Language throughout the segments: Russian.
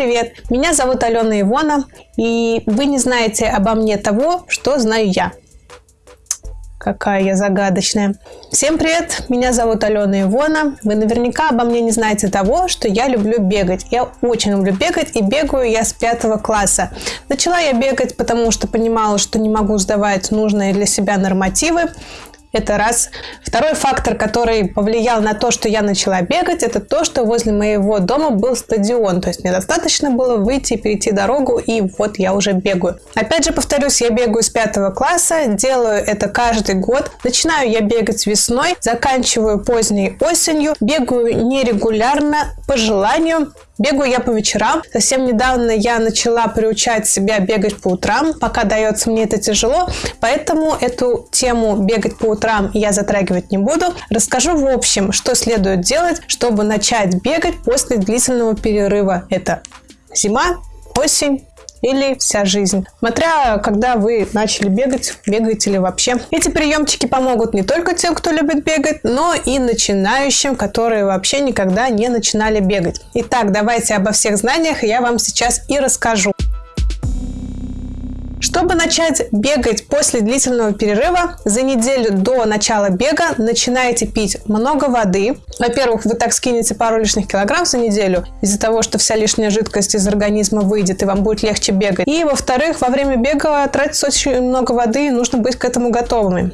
привет! Меня зовут Алена Ивона, и вы не знаете обо мне того, что знаю я. Какая я загадочная. Всем привет, меня зовут Алена Ивона. Вы наверняка обо мне не знаете того, что я люблю бегать. Я очень люблю бегать и бегаю я с пятого класса. Начала я бегать, потому что понимала, что не могу сдавать нужные для себя нормативы. Это раз. Второй фактор, который повлиял на то, что я начала бегать, это то, что возле моего дома был стадион. То есть мне достаточно было выйти, перейти дорогу, и вот я уже бегаю. Опять же, повторюсь, я бегаю с пятого класса, делаю это каждый год. Начинаю я бегать весной, заканчиваю поздней осенью, бегаю нерегулярно, по желанию, Бегаю я по вечерам. Совсем недавно я начала приучать себя бегать по утрам. Пока дается мне это тяжело, поэтому эту тему бегать по утрам я затрагивать не буду. Расскажу в общем, что следует делать, чтобы начать бегать после длительного перерыва. Это зима, осень, или вся жизнь. Смотря, когда вы начали бегать, бегаете ли вообще. Эти приемчики помогут не только тем, кто любит бегать, но и начинающим, которые вообще никогда не начинали бегать. Итак, давайте обо всех знаниях я вам сейчас и расскажу. Чтобы начать бегать после длительного перерыва, за неделю до начала бега начинаете пить много воды. Во-первых, вы так скинете пару лишних килограмм за неделю из-за того, что вся лишняя жидкость из организма выйдет и вам будет легче бегать. И во-вторых, во время бега тратится очень много воды и нужно быть к этому готовыми.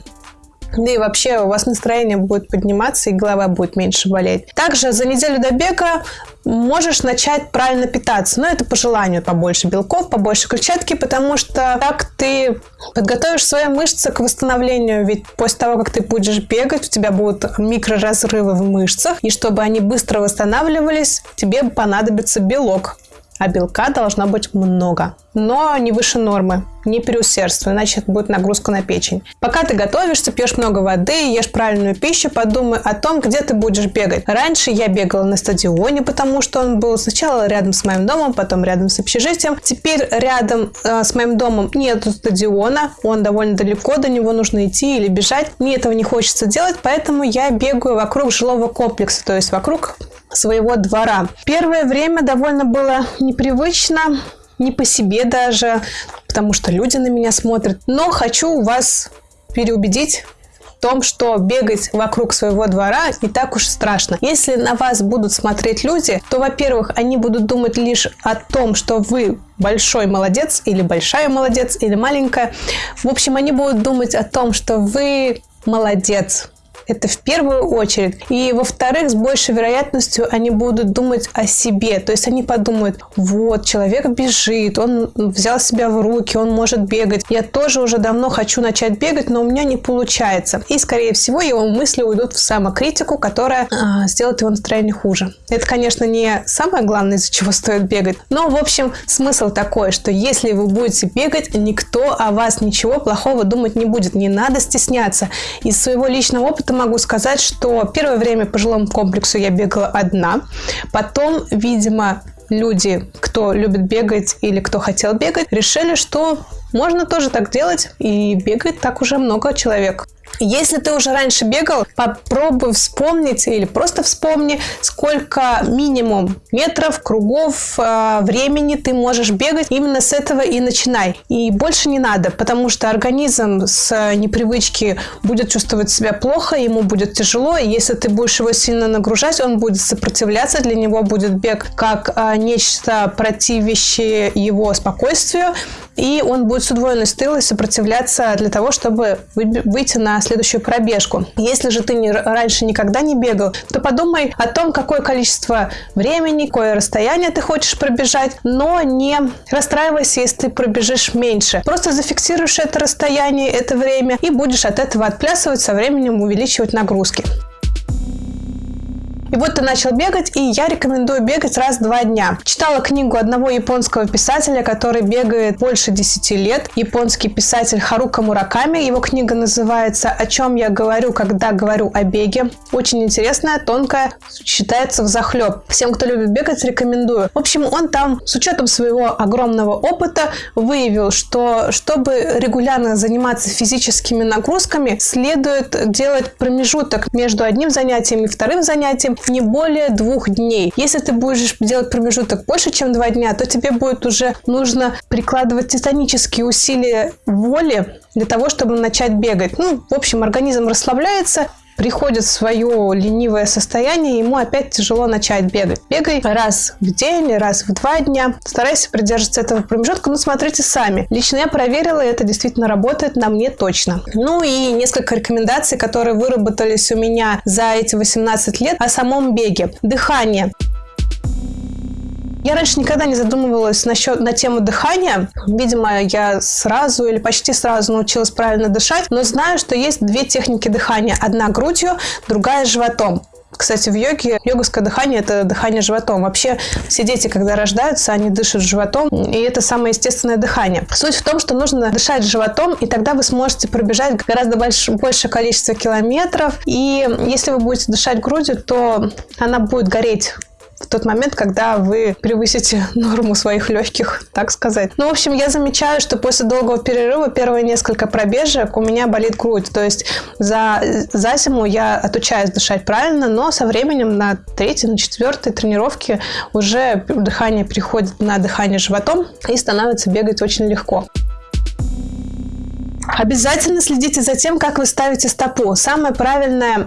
Да и вообще у вас настроение будет подниматься и голова будет меньше болеть. Также за неделю до бега можешь начать правильно питаться. Но это по желанию побольше белков, побольше клетчатки, потому что так ты подготовишь свои мышцы к восстановлению. Ведь после того, как ты будешь бегать, у тебя будут микроразрывы в мышцах. И чтобы они быстро восстанавливались, тебе понадобится белок а белка должно быть много. Но не выше нормы, не переусердствуй, иначе это будет нагрузка на печень. Пока ты готовишься, пьешь много воды, ешь правильную пищу, подумай о том, где ты будешь бегать. Раньше я бегала на стадионе, потому что он был сначала рядом с моим домом, потом рядом с общежитием. Теперь рядом э, с моим домом нет стадиона, он довольно далеко, до него нужно идти или бежать. Мне этого не хочется делать, поэтому я бегаю вокруг жилого комплекса, то есть вокруг своего двора. Первое время довольно было непривычно, не по себе даже, потому что люди на меня смотрят. Но хочу вас переубедить в том, что бегать вокруг своего двора не так уж страшно. Если на вас будут смотреть люди, то, во-первых, они будут думать лишь о том, что вы большой молодец или большая молодец или маленькая. В общем, они будут думать о том, что вы молодец, это в первую очередь. И во-вторых, с большей вероятностью они будут думать о себе. То есть они подумают, вот, человек бежит, он взял себя в руки, он может бегать. Я тоже уже давно хочу начать бегать, но у меня не получается. И, скорее всего, его мысли уйдут в самокритику, которая а, сделает его настроение хуже. Это, конечно, не самое главное, из-за чего стоит бегать. Но, в общем, смысл такой, что если вы будете бегать, никто о вас ничего плохого думать не будет. Не надо стесняться. Из своего личного опыта могу сказать, что первое время по жилому комплексу я бегала одна. Потом, видимо, люди, кто любит бегать или кто хотел бегать, решили, что можно тоже так делать, и бегает так уже много человек. Если ты уже раньше бегал, попробуй вспомнить или просто вспомни, сколько минимум метров, кругов, э, времени ты можешь бегать. Именно с этого и начинай. И больше не надо, потому что организм с непривычки будет чувствовать себя плохо, ему будет тяжело. И если ты будешь его сильно нагружать, он будет сопротивляться. Для него будет бег как э, нечто противящее его спокойствию и он будет с удвоенной силой сопротивляться для того, чтобы выйти на следующую пробежку. Если же ты не, раньше никогда не бегал, то подумай о том, какое количество времени, какое расстояние ты хочешь пробежать, но не расстраивайся, если ты пробежишь меньше. Просто зафиксируешь это расстояние, это время и будешь от этого отплясывать, со временем увеличивать нагрузки. И вот ты начал бегать, и я рекомендую бегать раз в два дня. Читала книгу одного японского писателя, который бегает больше 10 лет. Японский писатель Харука Мураками. Его книга называется «О чем я говорю, когда говорю о беге». Очень интересная, тонкая, считается в захлеб. Всем, кто любит бегать, рекомендую. В общем, он там с учетом своего огромного опыта выявил, что чтобы регулярно заниматься физическими нагрузками, следует делать промежуток между одним занятием и вторым занятием не более двух дней. Если ты будешь делать промежуток больше, чем два дня, то тебе будет уже нужно прикладывать титанические усилия воли для того, чтобы начать бегать. Ну, в общем, организм расслабляется, приходит в свое ленивое состояние, ему опять тяжело начать бегать. Бегай раз в день, раз в два дня. Старайся придерживаться этого промежутка, но смотрите сами. Лично я проверила, это действительно работает на мне точно. Ну и несколько рекомендаций, которые выработались у меня за эти 18 лет о самом беге. Дыхание. Я раньше никогда не задумывалась насчет, на тему дыхания. Видимо, я сразу или почти сразу научилась правильно дышать, но знаю, что есть две техники дыхания. Одна грудью, другая животом. Кстати, в йоге йоговское дыхание – это дыхание животом. Вообще, все дети, когда рождаются, они дышат животом, и это самое естественное дыхание. Суть в том, что нужно дышать животом, и тогда вы сможете пробежать гораздо больше, большее количество километров. И если вы будете дышать грудью, то она будет гореть в тот момент, когда вы превысите норму своих легких, так сказать. Ну, в общем, я замечаю, что после долгого перерыва первые несколько пробежек у меня болит грудь. То есть за, за зиму я отучаюсь дышать правильно, но со временем на третьей, на четвертой тренировке уже дыхание переходит на дыхание животом и становится бегать очень легко. Обязательно следите за тем, как вы ставите стопу. Самая правильная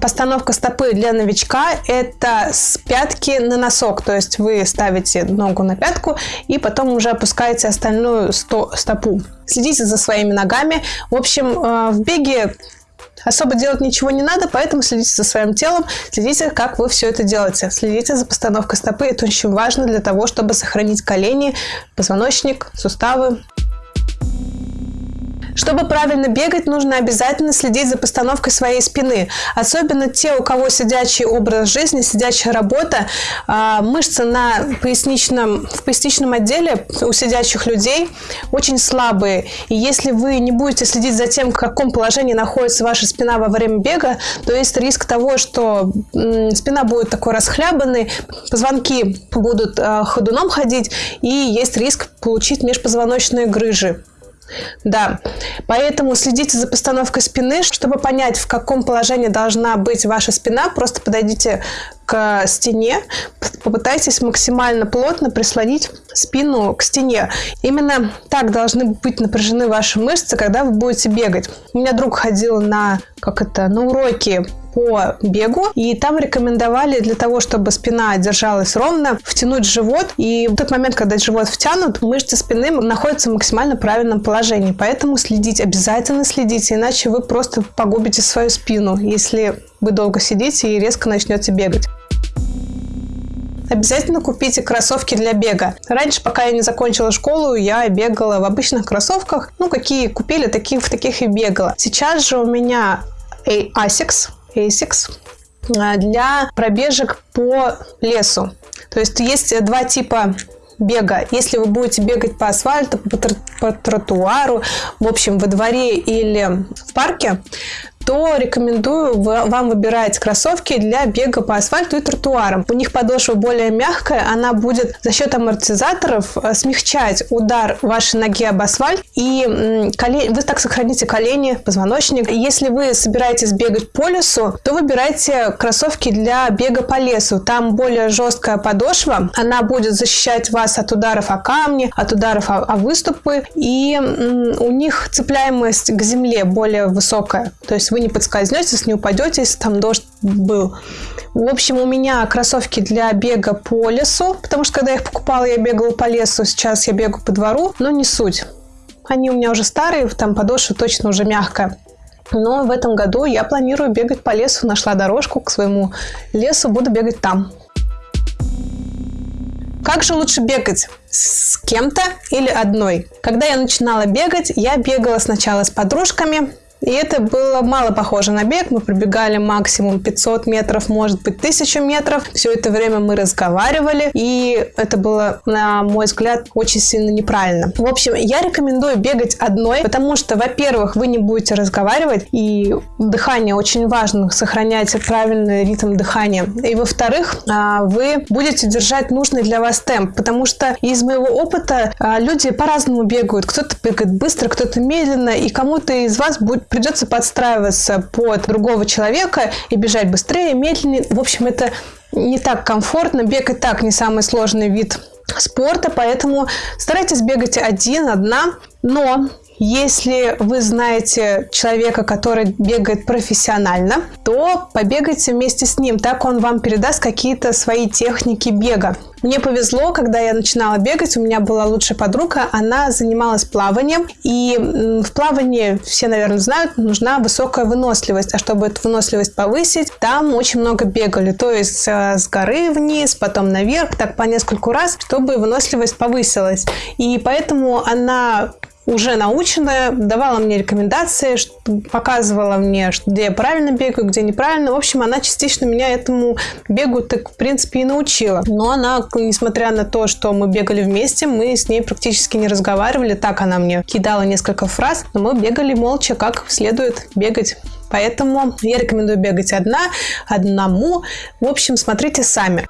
постановка стопы для новичка – это с пятки на носок. То есть вы ставите ногу на пятку и потом уже опускаете остальную стопу. Следите за своими ногами. В общем, э, в беге особо делать ничего не надо, поэтому следите за своим телом, следите, как вы все это делаете. Следите за постановкой стопы, это очень важно для того, чтобы сохранить колени, позвоночник, суставы. Чтобы правильно бегать, нужно обязательно следить за постановкой своей спины. Особенно те, у кого сидячий образ жизни, сидячая работа, а, мышцы на поясничном, в поясничном отделе у сидячих людей очень слабые. И если вы не будете следить за тем, в каком положении находится ваша спина во время бега, то есть риск того, что спина будет такой расхлябанной, позвонки будут а, ходуном ходить, и есть риск получить межпозвоночные грыжи. Да, поэтому следите за постановкой спины, чтобы понять, в каком положении должна быть ваша спина. Просто подойдите к стене, попытайтесь максимально плотно прислонить спину к стене. Именно так должны быть напряжены ваши мышцы, когда вы будете бегать. У меня друг ходил на, как это, на уроки по бегу, и там рекомендовали для того, чтобы спина держалась ровно, втянуть живот, и в тот момент, когда живот втянут, мышцы спины находятся в максимально правильном положении, поэтому следить, обязательно следите, иначе вы просто погубите свою спину, если вы долго сидите и резко начнете бегать. Обязательно купите кроссовки для бега. Раньше, пока я не закончила школу, я бегала в обычных кроссовках. Ну, какие купили, таких, в таких и бегала. Сейчас же у меня Asics, ASICS а, для пробежек по лесу. То есть есть два типа бега. Если вы будете бегать по асфальту, по, по тротуару, в общем, во дворе или в парке, то рекомендую вам выбирать кроссовки для бега по асфальту и тротуарам. У них подошва более мягкая, она будет за счет амортизаторов э, смягчать удар вашей ноги об асфальт, и колени, вы так сохраните колени, позвоночник. Если вы собираетесь бегать по лесу, то выбирайте кроссовки для бега по лесу. Там более жесткая подошва, она будет защищать вас от ударов о камни, от ударов о, о выступы, и у них цепляемость к земле более высокая. То есть вы не подскользнетесь, не упадете, если там дождь был. В общем, у меня кроссовки для бега по лесу, потому что когда я их покупала, я бегала по лесу, сейчас я бегу по двору, но не суть. Они у меня уже старые, там подошва точно уже мягкая. Но в этом году я планирую бегать по лесу, нашла дорожку к своему лесу, буду бегать там. Как же лучше бегать? С кем-то или одной? Когда я начинала бегать, я бегала сначала с подружками, и это было мало похоже на бег. Мы пробегали максимум 500 метров, может быть 1000 метров. Все это время мы разговаривали. И это было, на мой взгляд, очень сильно неправильно. В общем, я рекомендую бегать одной, потому что, во-первых, вы не будете разговаривать. И дыхание очень важно, сохранять правильный ритм дыхания. И, во-вторых, а, вы будете держать нужный для вас темп. Потому что из моего опыта а, люди по-разному бегают. Кто-то бегает быстро, кто-то медленно. И кому-то из вас будет придется подстраиваться под другого человека и бежать быстрее, медленнее. В общем, это не так комфортно. Бег и так не самый сложный вид спорта, поэтому старайтесь бегать один, одна. Но если вы знаете человека, который бегает профессионально, то побегайте вместе с ним. Так он вам передаст какие-то свои техники бега. Мне повезло, когда я начинала бегать, у меня была лучшая подруга, она занималась плаванием, и в плавании, все, наверное, знают, нужна высокая выносливость, а чтобы эту выносливость повысить, там очень много бегали, то есть э, с горы вниз, потом наверх, так по нескольку раз, чтобы выносливость повысилась. И поэтому она уже наученная, давала мне рекомендации, показывала мне, где я правильно бегаю, где неправильно. В общем, она частично меня этому бегу так, в принципе, и научила. Но она, несмотря на то, что мы бегали вместе, мы с ней практически не разговаривали. Так она мне кидала несколько фраз, но мы бегали молча, как следует бегать. Поэтому я рекомендую бегать одна, одному. В общем, смотрите сами.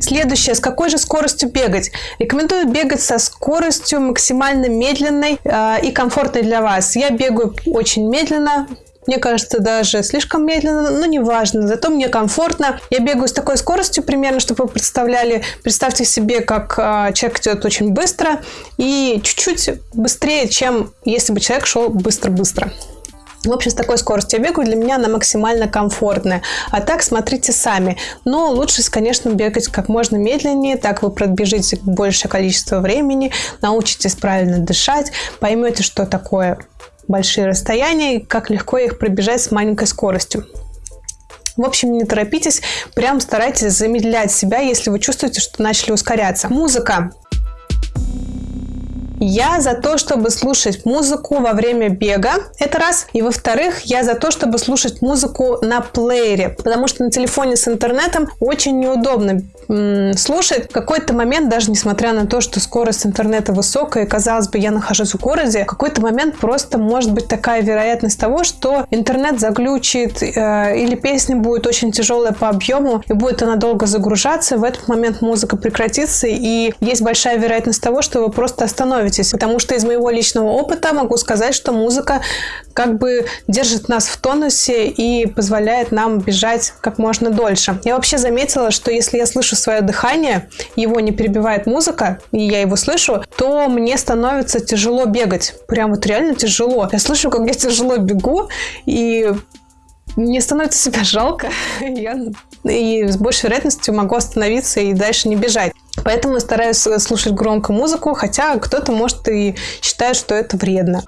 Следующее, с какой же скоростью бегать? Рекомендую бегать со скоростью максимально медленной э, и комфортной для вас. Я бегаю очень медленно, мне кажется, даже слишком медленно, но неважно, зато мне комфортно. Я бегаю с такой скоростью примерно, чтобы вы представляли. Представьте себе, как э, человек идет очень быстро и чуть-чуть быстрее, чем если бы человек шел быстро-быстро. В общем, с такой скоростью я бегаю, для меня она максимально комфортная. А так смотрите сами. Но лучше, конечно, бегать как можно медленнее, так вы пробежите большее количество времени, научитесь правильно дышать, поймете, что такое большие расстояния и как легко их пробежать с маленькой скоростью. В общем, не торопитесь, прям старайтесь замедлять себя, если вы чувствуете, что начали ускоряться. Музыка. Я за то, чтобы слушать музыку во время бега, это раз. И во-вторых, я за то, чтобы слушать музыку на плеере, потому что на телефоне с интернетом очень неудобно слушать. В какой-то момент, даже несмотря на то, что скорость интернета высокая, и, казалось бы, я нахожусь в городе, в какой-то момент просто может быть такая вероятность того, что интернет заглючит, э, или песня будет очень тяжелая по объему, и будет она долго загружаться, в этот момент музыка прекратится, и есть большая вероятность того, что вы просто остановитесь становитесь. Потому что из моего личного опыта могу сказать, что музыка как бы держит нас в тонусе и позволяет нам бежать как можно дольше. Я вообще заметила, что если я слышу свое дыхание, его не перебивает музыка, и я его слышу, то мне становится тяжело бегать. Прям вот реально тяжело. Я слышу, как я тяжело бегу, и мне становится себя жалко. Я и с большей вероятностью могу остановиться и дальше не бежать. Поэтому стараюсь слушать громко музыку, хотя кто-то может и считает, что это вредно.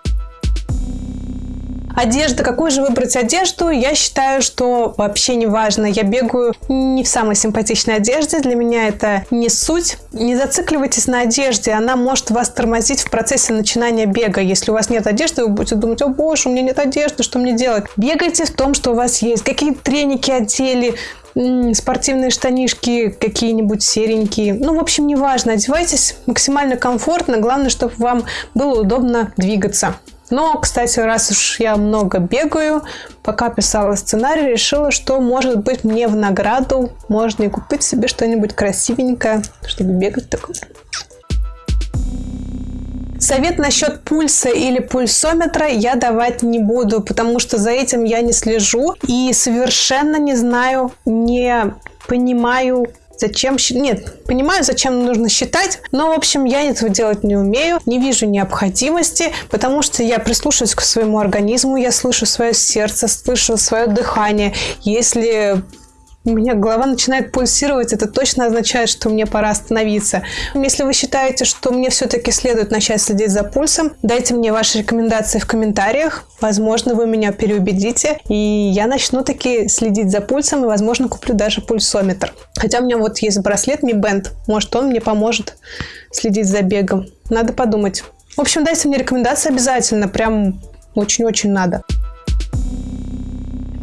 Одежда. Какую же выбрать одежду? Я считаю, что вообще не важно. Я бегаю не в самой симпатичной одежде. Для меня это не суть. Не зацикливайтесь на одежде. Она может вас тормозить в процессе начинания бега. Если у вас нет одежды, вы будете думать, о боже, у меня нет одежды, что мне делать? Бегайте в том, что у вас есть. Какие треники одели, спортивные штанишки какие-нибудь серенькие. Ну, в общем, неважно. Одевайтесь максимально комфортно. Главное, чтобы вам было удобно двигаться. Но, кстати, раз уж я много бегаю, пока писала сценарий, решила, что, может быть, мне в награду можно и купить себе что-нибудь красивенькое, чтобы бегать такое. Совет насчет пульса или пульсометра я давать не буду, потому что за этим я не слежу и совершенно не знаю, не понимаю, зачем... Нет, понимаю, зачем нужно считать, но, в общем, я этого делать не умею, не вижу необходимости, потому что я прислушиваюсь к своему организму, я слышу свое сердце, слышу свое дыхание. Если у меня голова начинает пульсировать, это точно означает, что мне пора остановиться. Если вы считаете, что мне все-таки следует начать следить за пульсом, дайте мне ваши рекомендации в комментариях. Возможно, вы меня переубедите, и я начну таки следить за пульсом, и, возможно, куплю даже пульсометр. Хотя у меня вот есть браслет Mi Band, может, он мне поможет следить за бегом. Надо подумать. В общем, дайте мне рекомендации обязательно, прям очень-очень надо.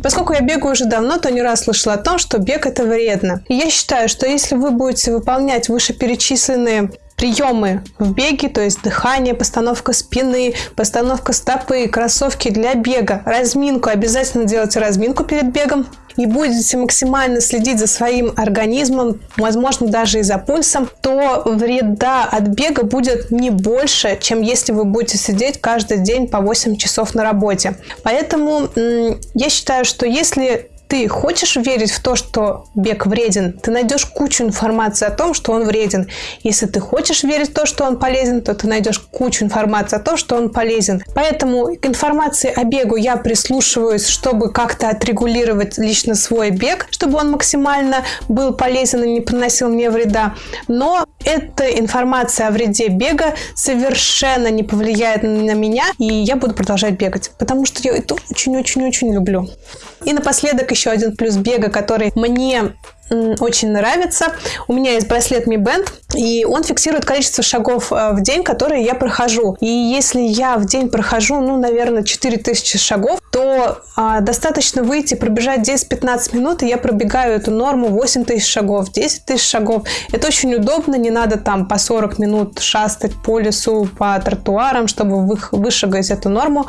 Поскольку я бегаю уже давно, то не раз слышала о том, что бег это вредно. И я считаю, что если вы будете выполнять вышеперечисленные приемы в беге, то есть дыхание, постановка спины, постановка стопы, кроссовки для бега, разминку. Обязательно делайте разминку перед бегом. И будете максимально следить за своим организмом, возможно, даже и за пульсом, то вреда от бега будет не больше, чем если вы будете сидеть каждый день по 8 часов на работе. Поэтому я считаю, что если ты хочешь верить в то, что бег вреден, ты найдешь кучу информации о том, что он вреден. Если ты хочешь верить в то, что он полезен, то ты найдешь кучу информации о том, что он полезен. Поэтому к информации о бегу я прислушиваюсь, чтобы как-то отрегулировать лично свой бег, чтобы он максимально был полезен и не приносил мне вреда. Но эта информация о вреде бега совершенно не повлияет на меня, и я буду продолжать бегать, потому что я это очень-очень-очень люблю. И напоследок еще один плюс бега, который мне очень нравится. У меня есть браслет Mi Band, и он фиксирует количество шагов э, в день, которые я прохожу. И если я в день прохожу, ну, наверное, 4000 шагов, то а, достаточно выйти, пробежать 10-15 минут, и я пробегаю эту норму 8 тысяч шагов, 10 тысяч шагов. Это очень удобно, не надо там по 40 минут шастать по лесу, по тротуарам, чтобы вы, вышагать эту норму.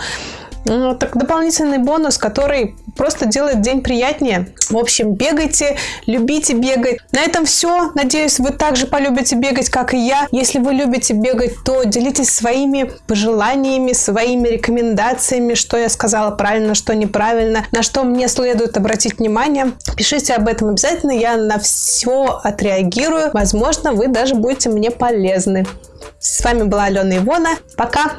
Ну, так дополнительный бонус, который просто делает день приятнее. В общем, бегайте, любите бегать. На этом все. Надеюсь, вы также полюбите бегать, как и я. Если вы любите бегать, то делитесь своими пожеланиями, своими рекомендациями, что я сказала правильно, что неправильно, на что мне следует обратить внимание. Пишите об этом обязательно, я на все отреагирую. Возможно, вы даже будете мне полезны. С вами была Алена Ивона. Пока!